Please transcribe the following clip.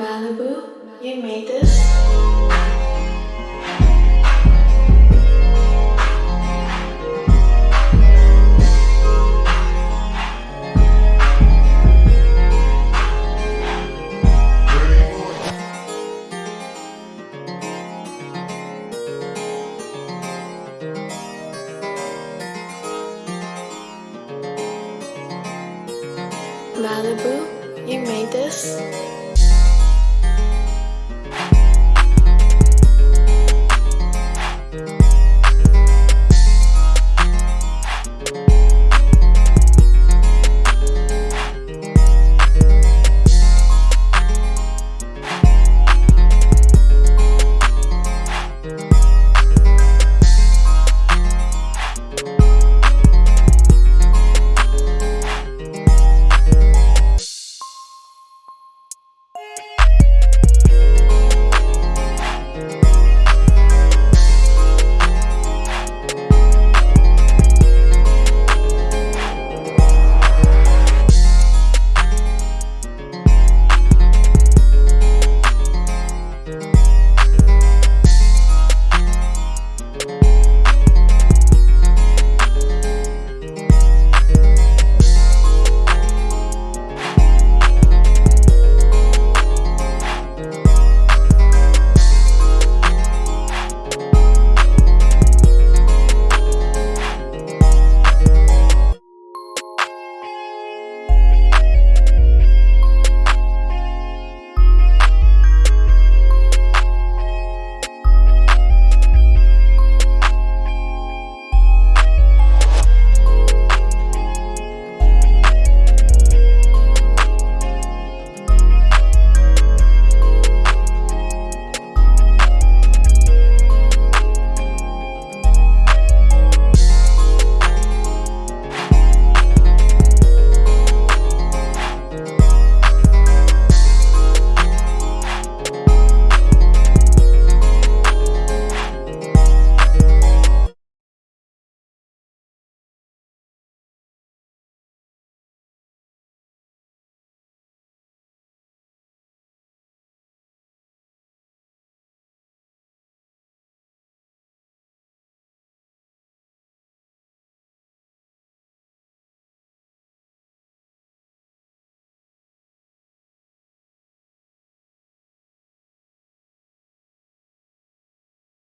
Malibu, you made this? Malibu, you made this?